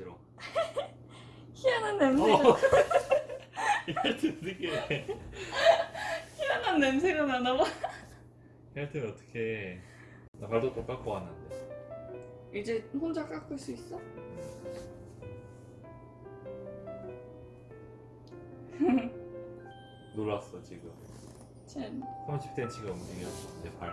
만지러. 희한한 냄새가 어. 헬트 어떻게? 희한한 냄새가 나나 봐. 헬트 어떻게? 나 발톱도 깎고 왔는데. 이제 혼자 깎을 수 있어? 놀랐어 지금. 쟤 30cm가 움직였어 내 발.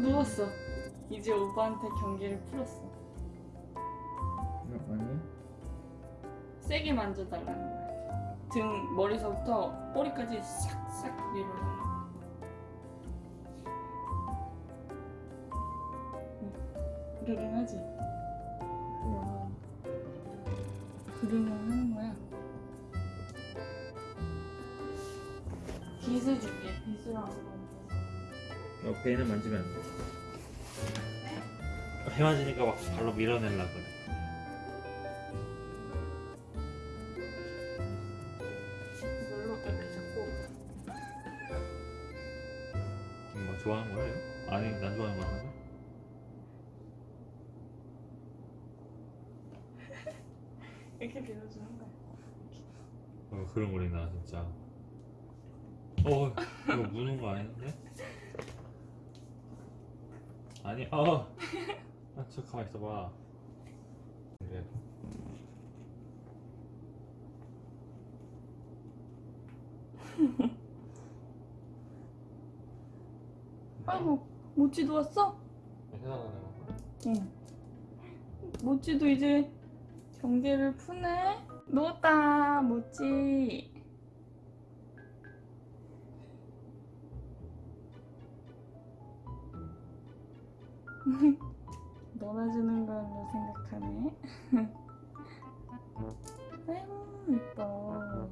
누웠어. 이제 오빠한테 경기를 풀었어. 아니? 세게 만져달라는 거야. 등 머리서부터 꼬리까지 싹싹 밀어달라. 그르릉하지? 그르릉 하는 거야. 빗을 줄게. 빗으로 안 배는 만지면 안 돼. 배 만지니까 막 발로 밀어내려 그래. 잡고 뭐 좋아하는 거예요? 아니 난 좋아하는 거 같은데? 이렇게 밀어주는 거야. 어, 그런 거리나 진짜. 어 이거 무는 거 아닌데? 아니 어. 아, 저 가만 있어봐. 그래. 아이고 모찌도 왔어? 해당하는 거. 응. 모찌도 이제 경계를 푸네. 누웠다, 모찌. 놀아주는 걸로 생각하네. 아이고, 이뻐.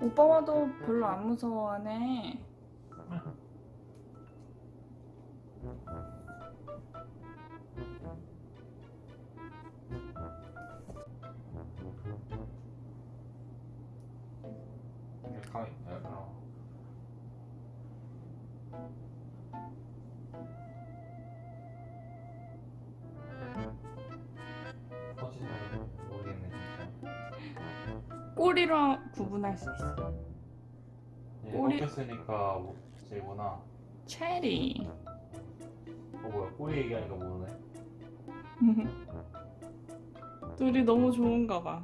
오빠 와도 별로 안 무서워하네. 가만 꼬리로 구분할 수 있어. 얘 꼬리- 먹혔으니까 뭐- 쟤구나. 체리. 어 뭐야 꼬리 얘기하니까 모르네. 둘이 너무 좋은가 봐.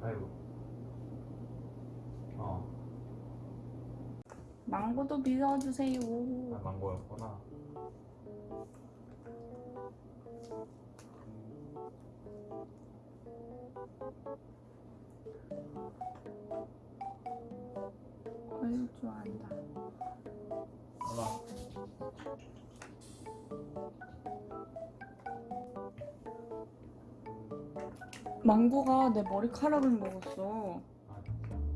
가위바위보. 어. 망고도 믿어주세요. 아, 망고였구나. 아유 좋아한다. 하나. 망고가 내 머리카락을 먹었어. 아,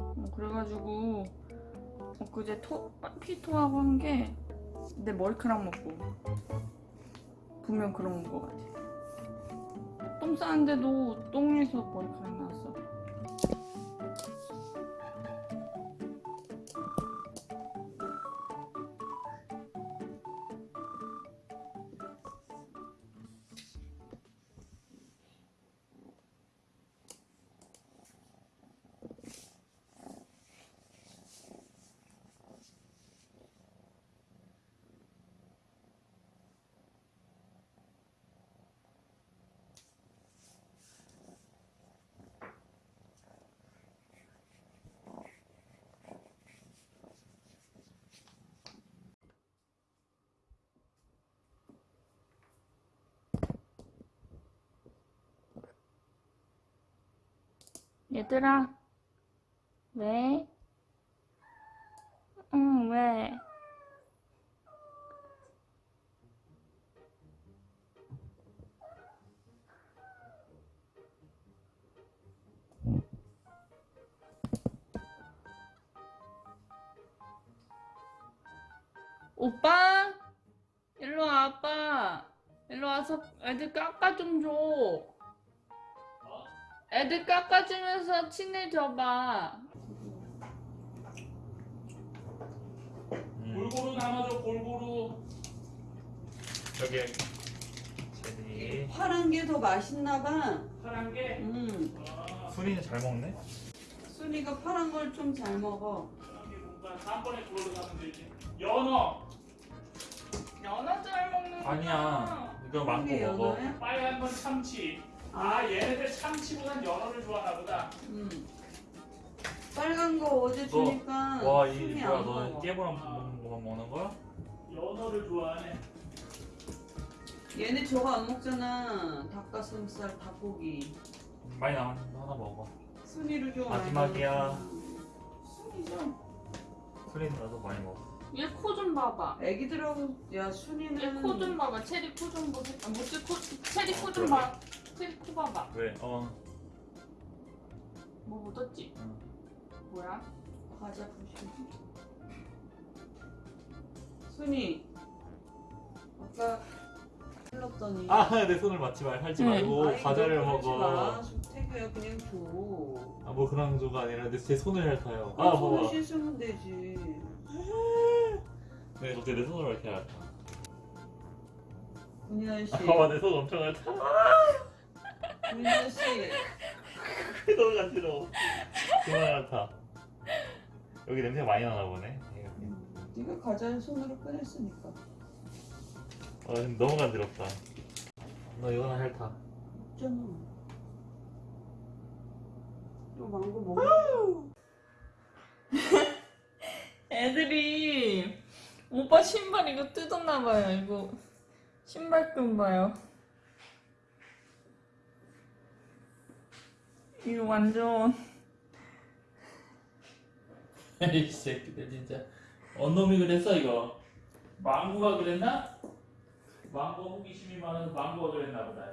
어, 그래가지고 엊그제 토 피토하고 한 게 내 머리카락 먹고 분명 그런 거 같아. 똥 싸는데도 똥에서 머리카락 나왔어. 얘들아, 왜? 응, 왜? 오빠? 일로 와, 아빠. 일로 와서 애들 깎아 좀 줘. 애들 깎아주면서 친해져봐. 음. 골고루 담아줘 골고루 여기 제리 파란 게 더 맛있나 봐. 파란 게 음. 아, 수리는 잘 먹네 순이가 파란 걸 좀 잘 먹어. 파란 게 뭔가 다음번에 그걸로 사면 되지 연어 연어 잘 먹는 아니야 이거 이게 먹어 연어야? 빨간 건 참치 아 얘네들 참치보단 연어를 좋아하나 보다 음. 빨간 거 어제 너, 주니까 와, 이 순이 뭐야, 안너 먹어. 깨보람 먹는 거만 먹는 거야? 연어를 좋아하네 얘네 저거 안 먹잖아. 닭가슴살, 닭고기. 많이 남았는데 하나 먹어. 순이를 좀 마지막이야. 많이 먹어. 순이죠. 수리는 나도 많이 먹어. 얘 코 좀 봐봐. 애기들하고 야 순이는 얘코좀 봐봐. 체리 코 좀 보세. 아, 뭐지 코? 체리 코 어, 좀그 러네. 봐. 체리 코 봐봐. 왜? 어. 뭐 묻었지? 응. 뭐야? 과자 부시. 순이 아까 흘렀더니 아, 내 손을 맞지 말, 하지 응. 말고 아이, 과자를 너 그러지 먹어. 마. 태규야 그냥 줘. 아, 뭐 그런 조가 아니라 내, 제 손을 핥아요. 아, 아, 손을 봐봐. 씻으면 되지. 네, 갑자기 내 손을 이렇게 핥아. 군현 씨, 아, 봐봐, 내 손 엄청 핥아. 군현 씨, 너무 간지러워. 그만 핥아. 여기 냄새가 많이 나나 보네. 네가 과자를 손으로 꺼냈으니까. 아, 근데 너무 간지럽다. 너 이거나 핥아. 있잖아. 또 망고 먹어. 애들이 오빠 신발 이거 뜯었나 봐요. 이거 신발 끈 봐요. 이거 완전. 이 새끼들 진짜. 언놈이 그랬어 이거? 망고가 그랬나? 망고 호기심이 많아서 망고가 그랬나 보다